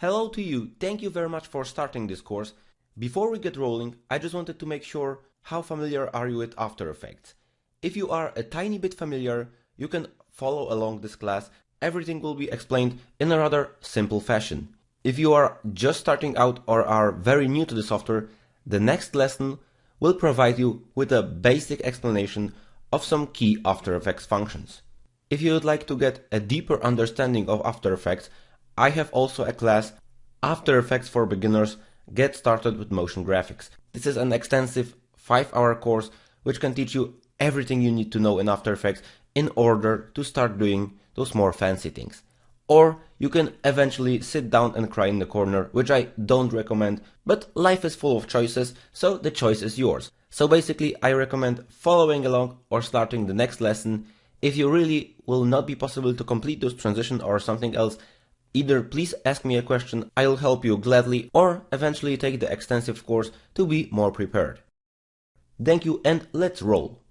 Hello to you, thank you very much for starting this course. Before we get rolling, I just wanted to make sure how familiar are you with After Effects. If you are a tiny bit familiar, you can follow along this class. Everything will be explained in a rather simple fashion. If you are just starting out or are very new to the software, the next lesson will provide you with a basic explanation of some key After Effects functions. If you would like to get a deeper understanding of After Effects, I have also a class After Effects for Beginners Get Started with Motion Graphics. This is an extensive 5 hour course which can teach you everything you need to know in After Effects in order to start doing those more fancy things. Or you can eventually sit down and cry in the corner, which I don't recommend, but life is full of choices, so the choice is yours. So basically, I recommend following along or starting the next lesson. If you really will not be possible to complete this transition or something else, either please ask me a question, I'll help you gladly, or eventually take the extensive course to be more prepared. Thank you and let's roll!